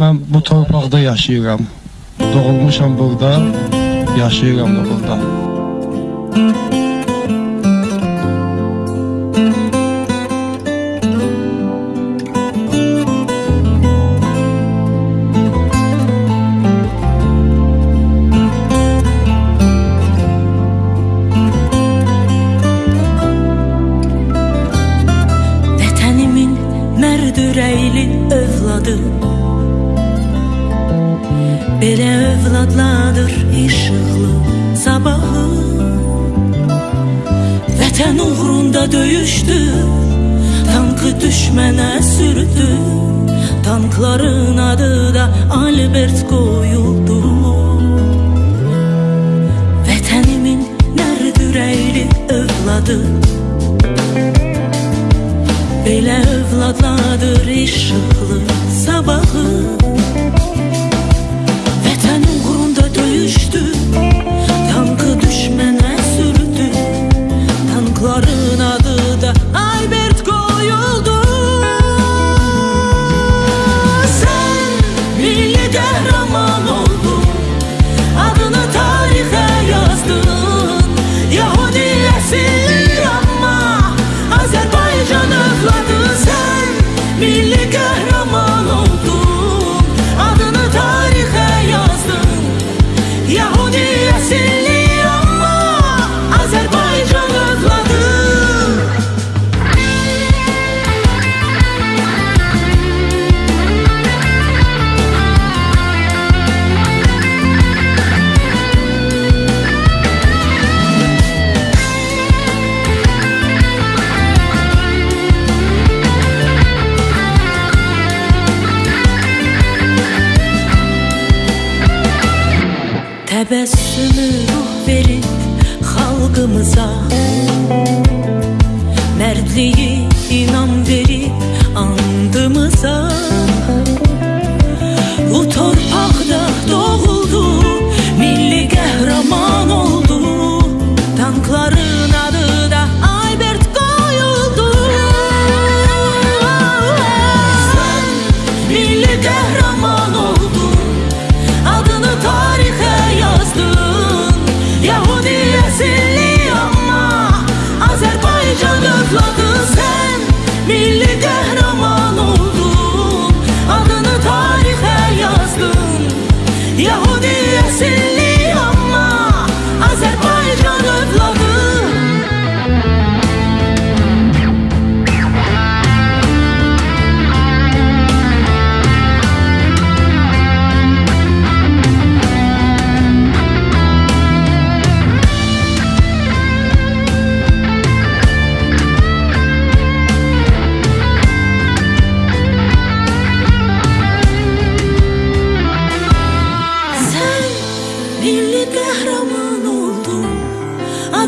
Mən bu torpaqda yaşayıram. Doğulmuşam burada, yaşayıram da burada. Vətənimin mərd ürəkli övladı Belə övladladır işıqlı sabahı. Vətən uğrunda döyüşdü Tankı düşmənə sürdü. Tankların adı da Albert qoyuldu. Vətənimin mərd ürəkli övladı. Belə övladladır işıqlı Tebessümü ruh verip halkımıza.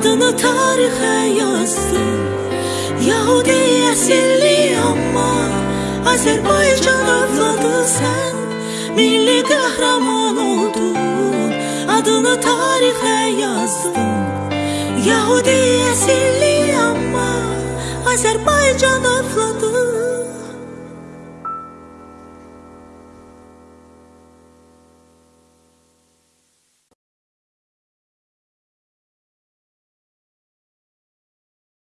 Adını tarixə yazdın Yahudi əsilli amma Azərbaycan övladı sən Milli qəhrəman oldun Adını tarixə yazdın. Yahudi əsilli amma Azərbaycan övladı